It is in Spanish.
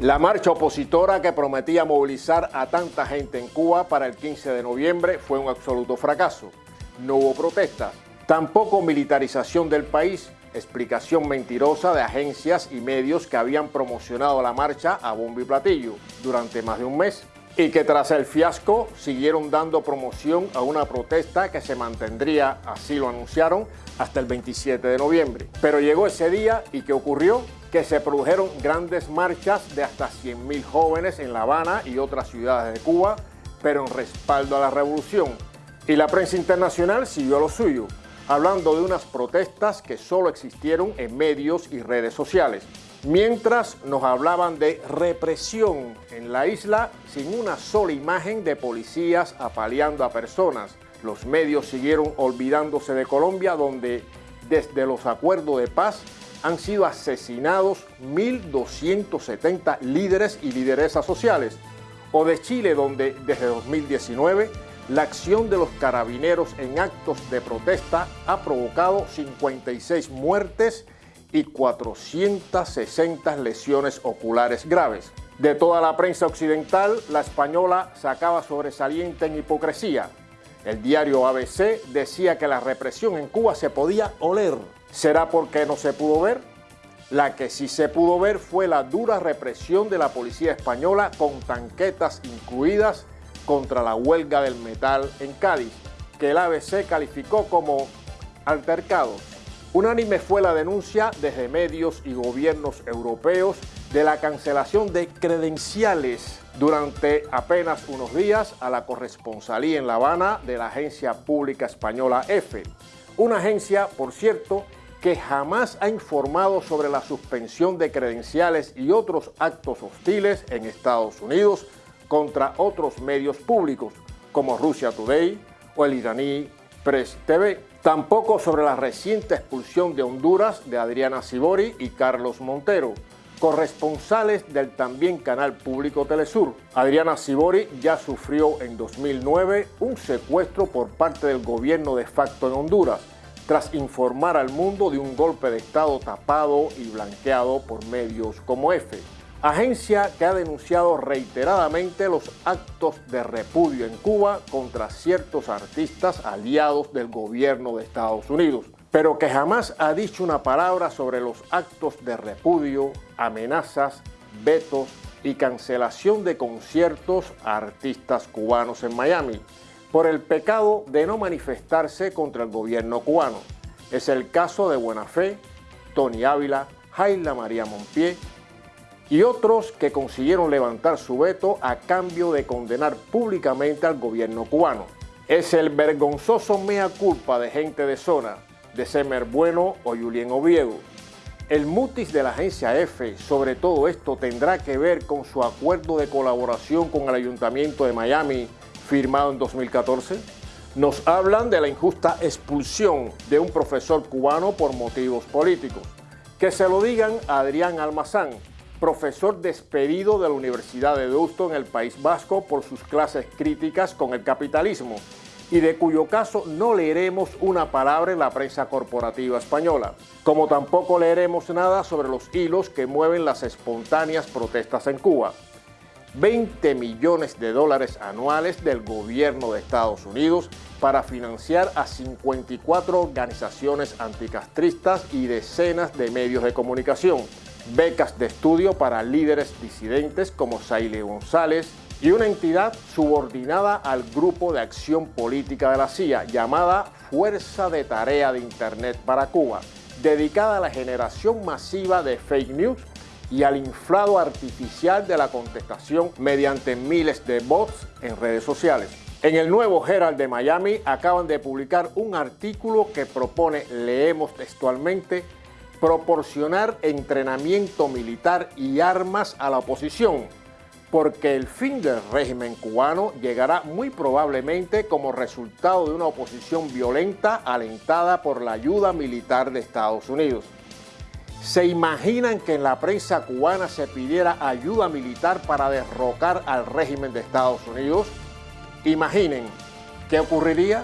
La marcha opositora que prometía movilizar a tanta gente en Cuba para el 15 de noviembre fue un absoluto fracaso. No hubo protestas, tampoco militarización del país, explicación mentirosa de agencias y medios que habían promocionado la marcha a bombo y platillo durante más de un mes y que tras el fiasco siguieron dando promoción a una protesta que se mantendría, así lo anunciaron, hasta el 27 de noviembre. Pero llegó ese día y ¿qué ocurrió? Que se produjeron grandes marchas de hasta 100.000 jóvenes en La Habana y otras ciudades de Cuba, pero en respaldo a la revolución. Y la prensa internacional siguió lo suyo, hablando de unas protestas que solo existieron en medios y redes sociales mientras nos hablaban de represión en la isla sin una sola imagen de policías apaleando a personas. Los medios siguieron olvidándose de Colombia, donde desde los acuerdos de paz han sido asesinados 1.270 líderes y lideresas sociales, o de Chile, donde desde 2019 la acción de los carabineros en actos de protesta ha provocado 56 muertes y 460 lesiones oculares graves. De toda la prensa occidental, la española sacaba sobresaliente en hipocresía. El diario ABC decía que la represión en Cuba se podía oler. ¿Será porque no se pudo ver? La que sí se pudo ver fue la dura represión de la policía española con tanquetas incluidas contra la huelga del metal en Cádiz, que el ABC calificó como altercados Unánime fue la denuncia desde medios y gobiernos europeos de la cancelación de credenciales durante apenas unos días a la corresponsalía en La Habana de la agencia pública española EFE. Una agencia, por cierto, que jamás ha informado sobre la suspensión de credenciales y otros actos hostiles en Estados Unidos contra otros medios públicos, como Russia Today o el iraní Press TV. Tampoco sobre la reciente expulsión de Honduras de Adriana Sibori y Carlos Montero, corresponsales del también canal público Telesur. Adriana Sibori ya sufrió en 2009 un secuestro por parte del gobierno de facto en Honduras, tras informar al mundo de un golpe de Estado tapado y blanqueado por medios como EFE agencia que ha denunciado reiteradamente los actos de repudio en Cuba contra ciertos artistas aliados del gobierno de Estados Unidos, pero que jamás ha dicho una palabra sobre los actos de repudio, amenazas, vetos y cancelación de conciertos a artistas cubanos en Miami, por el pecado de no manifestarse contra el gobierno cubano. Es el caso de Buena Fe, Tony Ávila, Jaila María Monpié, y otros que consiguieron levantar su veto a cambio de condenar públicamente al gobierno cubano. Es el vergonzoso mea culpa de gente de zona, de Semer Bueno o Julien Oviedo. El mutis de la agencia F sobre todo esto tendrá que ver con su acuerdo de colaboración con el Ayuntamiento de Miami firmado en 2014. Nos hablan de la injusta expulsión de un profesor cubano por motivos políticos. Que se lo digan a Adrián Almazán, profesor despedido de la Universidad de Deusto en el País Vasco por sus clases críticas con el capitalismo y de cuyo caso no leeremos una palabra en la prensa corporativa española, como tampoco leeremos nada sobre los hilos que mueven las espontáneas protestas en Cuba. 20 millones de dólares anuales del gobierno de Estados Unidos para financiar a 54 organizaciones anticastristas y decenas de medios de comunicación, becas de estudio para líderes disidentes como Saile González y una entidad subordinada al Grupo de Acción Política de la CIA llamada Fuerza de Tarea de Internet para Cuba, dedicada a la generación masiva de fake news y al inflado artificial de la contestación mediante miles de bots en redes sociales. En el nuevo Herald de Miami acaban de publicar un artículo que propone, leemos textualmente, proporcionar entrenamiento militar y armas a la oposición, porque el fin del régimen cubano llegará muy probablemente como resultado de una oposición violenta alentada por la ayuda militar de Estados Unidos. ¿Se imaginan que en la prensa cubana se pidiera ayuda militar para derrocar al régimen de Estados Unidos? Imaginen, ¿qué ocurriría?